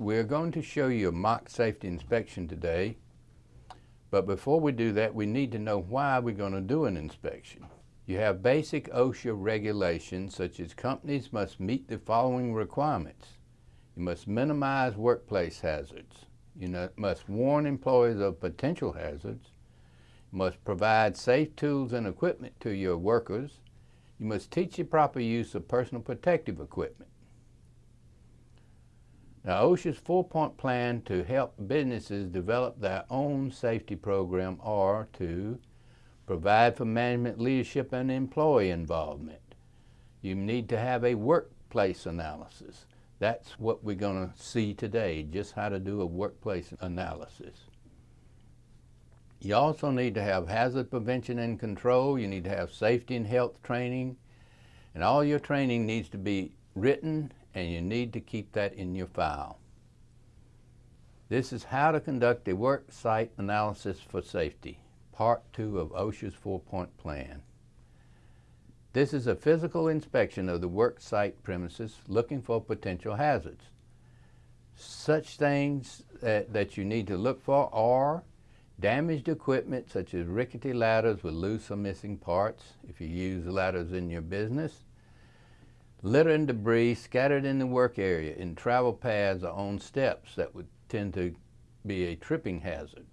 We're going to show you a mock safety inspection today, but before we do that, we need to know why we're going to do an inspection. You have basic OSHA regulations such as companies must meet the following requirements. You must minimize workplace hazards. You must warn employees of potential hazards. You must provide safe tools and equipment to your workers. You must teach the proper use of personal protective equipment. Now, OSHA's four-point plan to help businesses develop their own safety program are to provide for management leadership and employee involvement. You need to have a workplace analysis. That's what we're going to see today, just how to do a workplace analysis. You also need to have hazard prevention and control. You need to have safety and health training. And all your training needs to be written and you need to keep that in your file. This is how to conduct a work site analysis for safety, part two of OSHA's four-point plan. This is a physical inspection of the work site premises looking for potential hazards. Such things that, that you need to look for are damaged equipment such as rickety ladders with loose or missing parts if you use ladders in your business, Litter and debris scattered in the work area in travel paths or on steps that would tend to be a tripping hazard.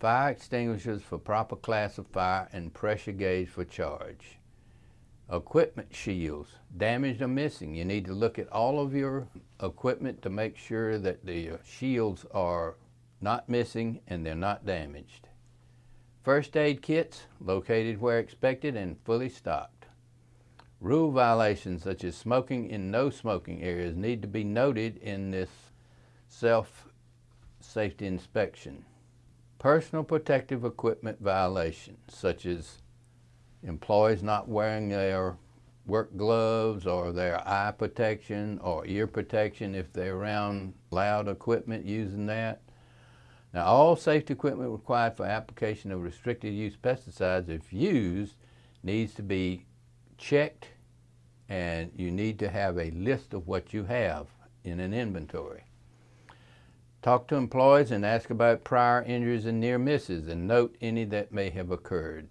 Fire extinguishers for proper class of fire and pressure gauge for charge. Equipment shields, damaged or missing. You need to look at all of your equipment to make sure that the uh, shields are not missing and they're not damaged. First aid kits, located where expected and fully stocked. Rule violations such as smoking in no smoking areas need to be noted in this self-safety inspection. Personal protective equipment violations such as employees not wearing their work gloves or their eye protection or ear protection if they're around loud equipment using that. Now all safety equipment required for application of restricted use pesticides if used needs to be checked and you need to have a list of what you have in an inventory. Talk to employees and ask about prior injuries and near misses and note any that may have occurred.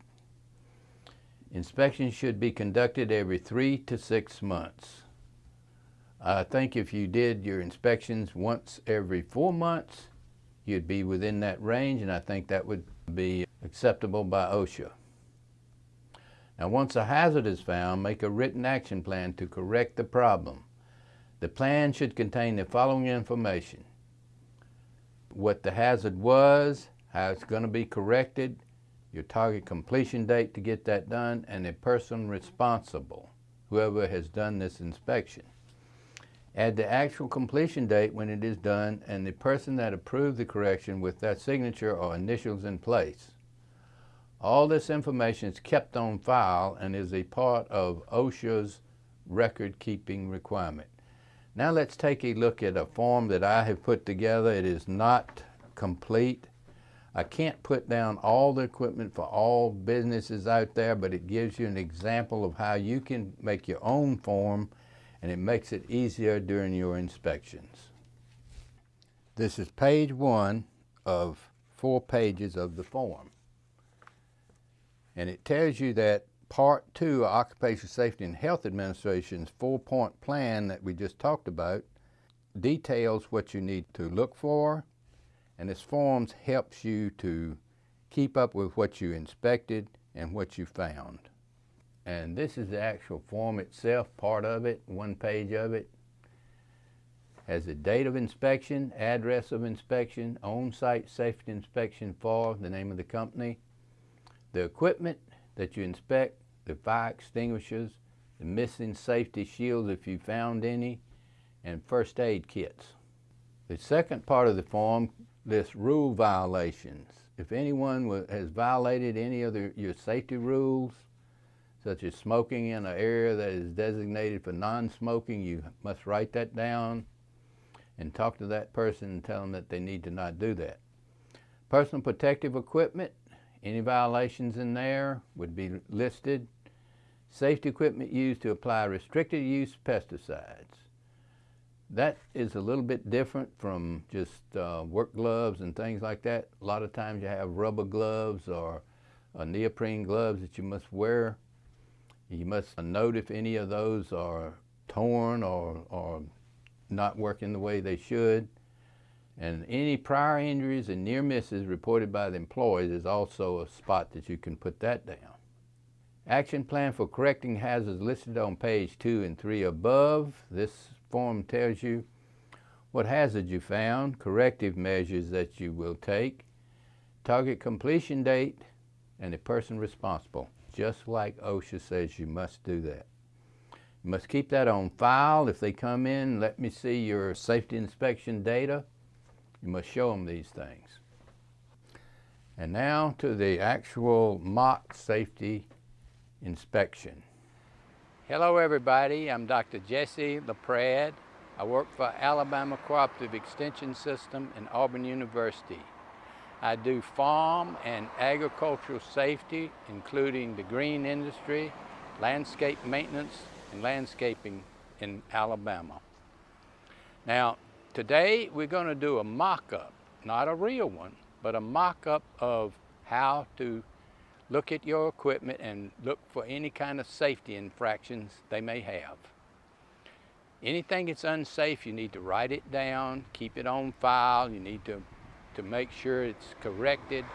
Inspections should be conducted every three to six months. I think if you did your inspections once every four months, you'd be within that range and I think that would be acceptable by OSHA. Now once a hazard is found, make a written action plan to correct the problem. The plan should contain the following information. What the hazard was, how it's going to be corrected, your target completion date to get that done, and the person responsible, whoever has done this inspection. Add the actual completion date when it is done and the person that approved the correction with that signature or initials in place. All this information is kept on file and is a part of OSHA's record-keeping requirement. Now let's take a look at a form that I have put together. It is not complete. I can't put down all the equipment for all businesses out there, but it gives you an example of how you can make your own form and it makes it easier during your inspections. This is page one of four pages of the form. And it tells you that part two of Occupational Safety and Health Administration's four-point plan that we just talked about details what you need to look for. And this forms helps you to keep up with what you inspected and what you found. And this is the actual form itself, part of it, one page of it. Has the date of inspection, address of inspection, on-site safety inspection for the name of the company, the equipment that you inspect, the fire extinguishers, the missing safety shields if you found any, and first aid kits. The second part of the form lists rule violations. If anyone has violated any of the, your safety rules, such as smoking in an area that is designated for non-smoking, you must write that down and talk to that person and tell them that they need to not do that. Personal protective equipment, any violations in there would be listed. Safety equipment used to apply restricted use pesticides. That is a little bit different from just uh, work gloves and things like that. A lot of times you have rubber gloves or uh, neoprene gloves that you must wear. You must note if any of those are torn or, or not working the way they should. And any prior injuries and near misses reported by the employees is also a spot that you can put that down. Action plan for correcting hazards listed on page two and three above. This form tells you what hazard you found, corrective measures that you will take, target completion date, and the person responsible, just like OSHA says you must do that. You must keep that on file. If they come in, let me see your safety inspection data. You must show them these things. And now to the actual mock safety inspection. Hello everybody, I'm Dr. Jesse LaPrade. I work for Alabama Cooperative Extension System and Auburn University. I do farm and agricultural safety, including the green industry, landscape maintenance, and landscaping in Alabama. Now, today we're going to do a mock-up, not a real one, but a mock-up of how to look at your equipment and look for any kind of safety infractions they may have. Anything that's unsafe, you need to write it down, keep it on file, you need to, to make sure it's corrected,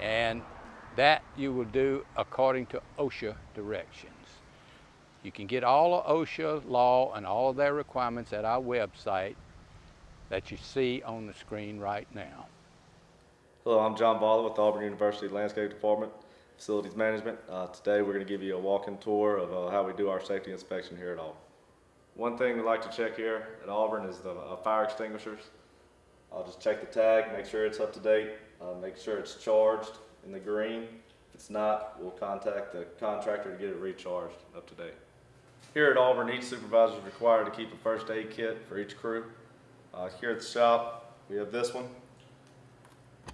and that you will do according to OSHA directions. You can get all of OSHA law and all of their requirements at our website that you see on the screen right now. Hello, I'm John Balla with Auburn University Landscape Department, Facilities Management. Uh, today we're going to give you a walk-in tour of uh, how we do our safety inspection here at Auburn. One thing we like to check here at Auburn is the uh, fire extinguishers. I'll just check the tag, make sure it's up to date, uh, make sure it's charged in the green. If it's not, we'll contact the contractor to get it recharged up to date. Here at Auburn, each supervisor is required to keep a first aid kit for each crew. Uh, here at the shop, we have this one.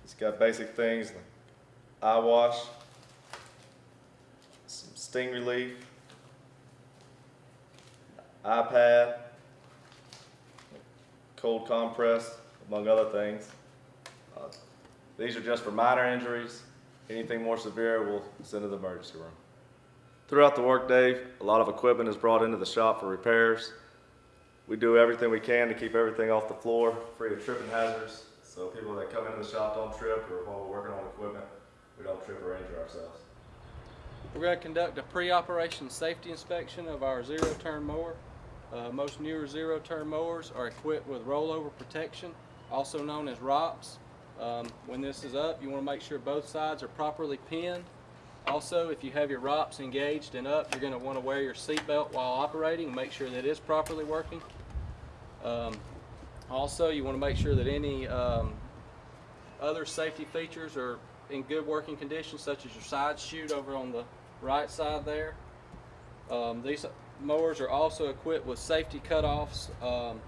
It's got basic things like eye wash, some sting relief, eye pad, cold compress, among other things. Uh, these are just for minor injuries. Anything more severe, we'll send to the emergency room. Throughout the workday, a lot of equipment is brought into the shop for repairs. We do everything we can to keep everything off the floor, free of tripping hazards. So people that come into the shop don't trip, or while we're working on equipment, we don't trip or injure ourselves. We're going to conduct a pre-operation safety inspection of our zero-turn mower. Uh, most newer zero-turn mowers are equipped with rollover protection, also known as ROPS. Um, when this is up, you want to make sure both sides are properly pinned. Also, if you have your ROPS engaged and up, you're going to want to wear your seatbelt while operating make sure that it's properly working. Um, also, you want to make sure that any um, other safety features are in good working condition, such as your side chute over on the right side there. Um, these mowers are also equipped with safety cutoffs. Um,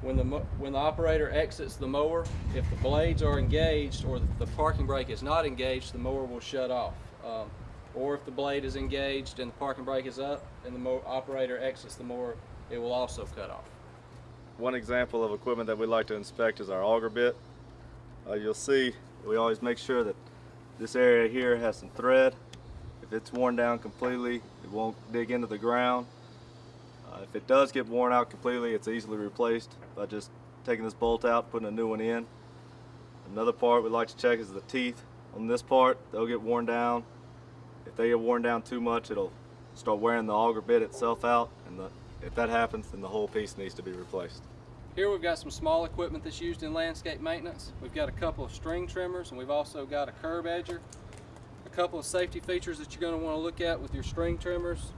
when the when the operator exits the mower, if the blades are engaged or the parking brake is not engaged, the mower will shut off. Um, or if the blade is engaged and the parking brake is up and the operator exits the mower, it will also cut off. One example of equipment that we like to inspect is our auger bit. Uh, you'll see we always make sure that this area here has some thread. If it's worn down completely, it won't dig into the ground. Uh, if it does get worn out completely, it's easily replaced by just taking this bolt out, putting a new one in. Another part we like to check is the teeth on this part. They'll get worn down. If they get worn down too much, it'll start wearing the auger bit itself out. And the, if that happens, then the whole piece needs to be replaced. Here we've got some small equipment that's used in landscape maintenance. We've got a couple of string trimmers and we've also got a curb edger. A couple of safety features that you're going to want to look at with your string trimmers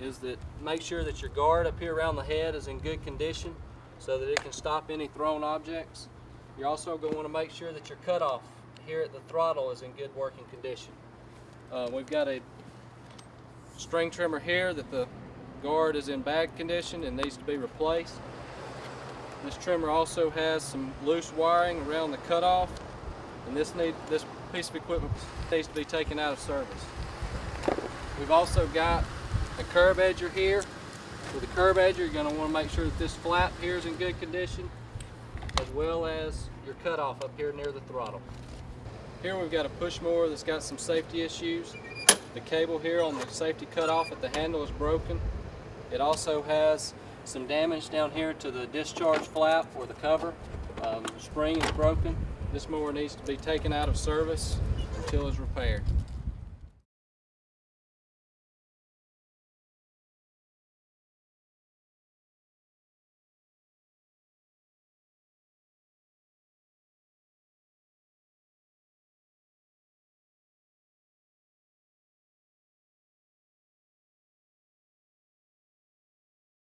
is that make sure that your guard up here around the head is in good condition so that it can stop any thrown objects. You're also going to want to make sure that your cutoff here at the throttle is in good working condition. Uh, we've got a string trimmer here that the guard is in bad condition and needs to be replaced. This trimmer also has some loose wiring around the cutoff and this need this piece of equipment needs to be taken out of service. We've also got a curb edger here With the curb edger, you're gonna wanna make sure that this flap here is in good condition, as well as your cutoff up here near the throttle. Here we've got a push mower that's got some safety issues. The cable here on the safety cutoff at the handle is broken. It also has some damage down here to the discharge flap or the cover. Um, spring is broken. This mower needs to be taken out of service until it's repaired.